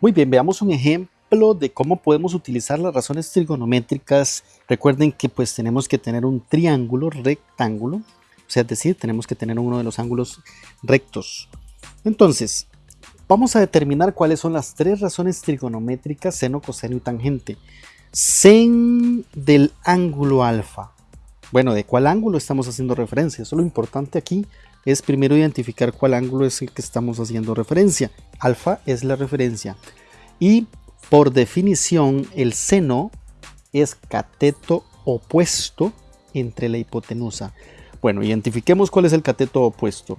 Muy bien, veamos un ejemplo de cómo podemos utilizar las razones trigonométricas. Recuerden que pues tenemos que tener un triángulo rectángulo, o sea, es decir, tenemos que tener uno de los ángulos rectos. Entonces, vamos a determinar cuáles son las tres razones trigonométricas, seno, coseno y tangente. Sen del ángulo alfa. Bueno, ¿de cuál ángulo estamos haciendo referencia? Eso lo importante aquí es primero identificar cuál ángulo es el que estamos haciendo referencia. Alfa es la referencia. Y por definición, el seno es cateto opuesto entre la hipotenusa. Bueno, identifiquemos cuál es el cateto opuesto.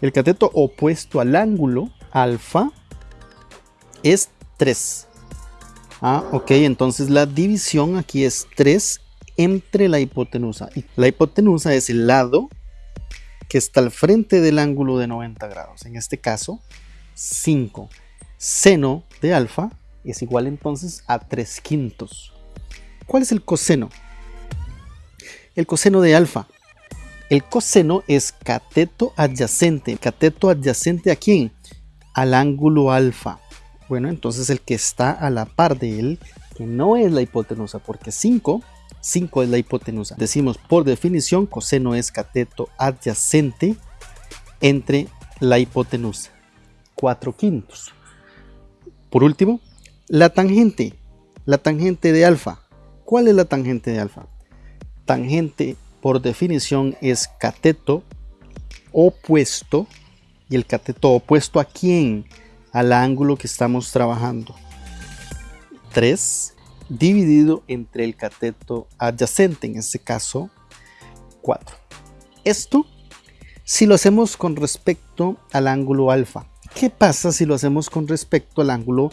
El cateto opuesto al ángulo alfa es 3. Ah, ok, entonces la división aquí es 3 entre la hipotenusa. La hipotenusa es el lado que está al frente del ángulo de 90 grados. En este caso, 5. Seno de alfa es igual entonces a 3 quintos. ¿Cuál es el coseno? El coseno de alfa. El coseno es cateto adyacente. ¿Cateto adyacente a quién? Al ángulo alfa. Bueno, entonces el que está a la par de él, que no es la hipotenusa, porque 5 5 es la hipotenusa. Decimos por definición coseno es cateto adyacente entre la hipotenusa. 4 quintos. Por último, la tangente. La tangente de alfa. ¿Cuál es la tangente de alfa? Tangente por definición es cateto opuesto. ¿Y el cateto opuesto a quién? Al ángulo que estamos trabajando. 3 dividido entre el cateto adyacente, en este caso 4. Esto si lo hacemos con respecto al ángulo alfa. ¿Qué pasa si lo hacemos con respecto al ángulo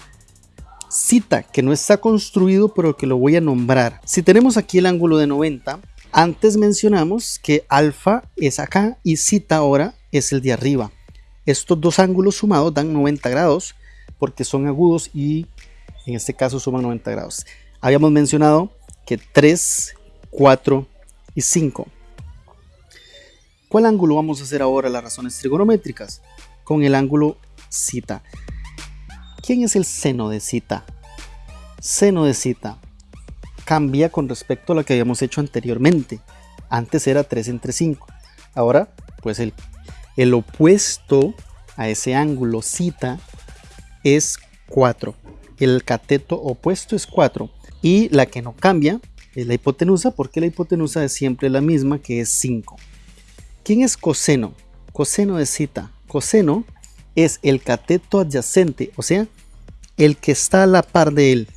cita, que no está construido pero que lo voy a nombrar? Si tenemos aquí el ángulo de 90, antes mencionamos que alfa es acá y cita ahora es el de arriba. Estos dos ángulos sumados dan 90 grados porque son agudos y en este caso suman 90 grados. Habíamos mencionado que 3, 4 y 5. ¿Cuál ángulo vamos a hacer ahora las razones trigonométricas? Con el ángulo cita. ¿Quién es el seno de cita? Seno de cita cambia con respecto a lo que habíamos hecho anteriormente. Antes era 3 entre 5. Ahora, pues el, el opuesto a ese ángulo cita es 4. El cateto opuesto es 4. Y la que no cambia es la hipotenusa, porque la hipotenusa es siempre la misma, que es 5. ¿Quién es coseno? Coseno de cita. Coseno es el cateto adyacente, o sea, el que está a la par de él.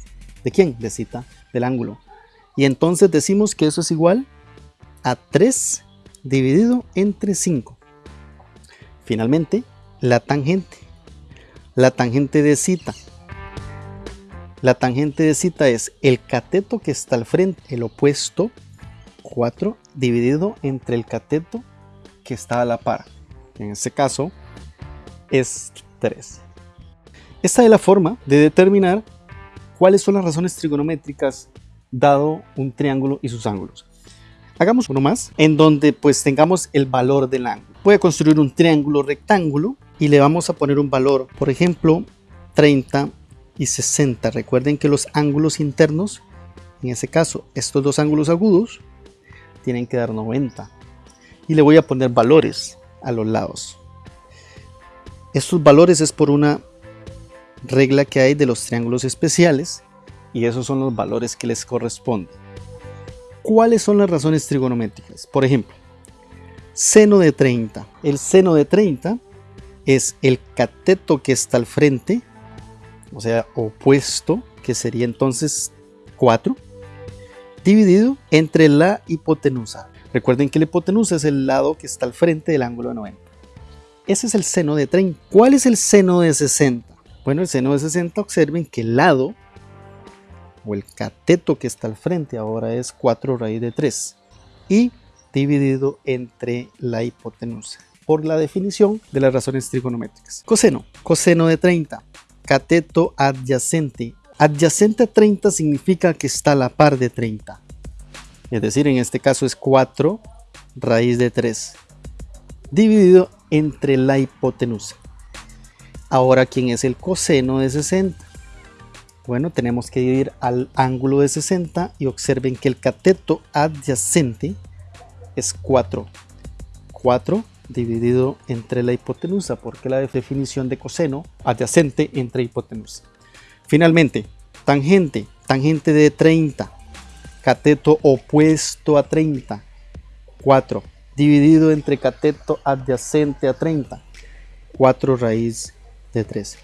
¿De quién? De cita, del ángulo. Y entonces decimos que eso es igual a 3 dividido entre 5. Finalmente, la tangente. La tangente de cita la tangente de cita es el cateto que está al frente, el opuesto 4 dividido entre el cateto que está a la par. En este caso es 3. Esta es la forma de determinar cuáles son las razones trigonométricas dado un triángulo y sus ángulos. Hagamos uno más en donde pues tengamos el valor del ángulo. Voy a construir un triángulo rectángulo y le vamos a poner un valor, por ejemplo, 30 y 60. Recuerden que los ángulos internos, en ese caso estos dos ángulos agudos, tienen que dar 90. Y le voy a poner valores a los lados. Estos valores es por una regla que hay de los triángulos especiales y esos son los valores que les corresponden. ¿Cuáles son las razones trigonométricas? Por ejemplo, seno de 30. El seno de 30 es el cateto que está al frente o sea, opuesto, que sería entonces 4, dividido entre la hipotenusa. Recuerden que la hipotenusa es el lado que está al frente del ángulo de 90. Ese es el seno de 30. ¿Cuál es el seno de 60? Bueno, el seno de 60, observen que el lado o el cateto que está al frente ahora es 4 raíz de 3 y dividido entre la hipotenusa por la definición de las razones trigonométricas. Coseno, coseno de 30 cateto adyacente. Adyacente a 30 significa que está a la par de 30. Es decir, en este caso es 4 raíz de 3 dividido entre la hipotenusa. Ahora, ¿quién es el coseno de 60? Bueno, tenemos que ir al ángulo de 60 y observen que el cateto adyacente es 4. 4 dividido entre la hipotenusa, porque la definición de coseno adyacente entre hipotenusa. Finalmente, tangente, tangente de 30, cateto opuesto a 30, 4, dividido entre cateto adyacente a 30, 4 raíz de 13.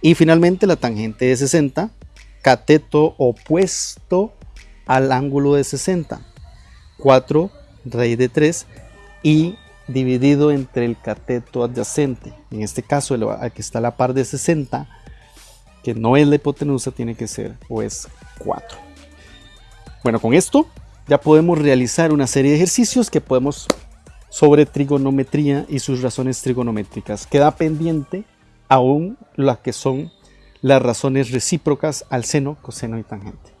Y finalmente la tangente de 60, cateto opuesto al ángulo de 60, 4 raíz de 3 y dividido entre el cateto adyacente. En este caso, el que está la par de 60, que no es la hipotenusa, tiene que ser o es 4. Bueno, con esto ya podemos realizar una serie de ejercicios que podemos sobre trigonometría y sus razones trigonométricas. Queda pendiente aún las que son las razones recíprocas al seno, coseno y tangente.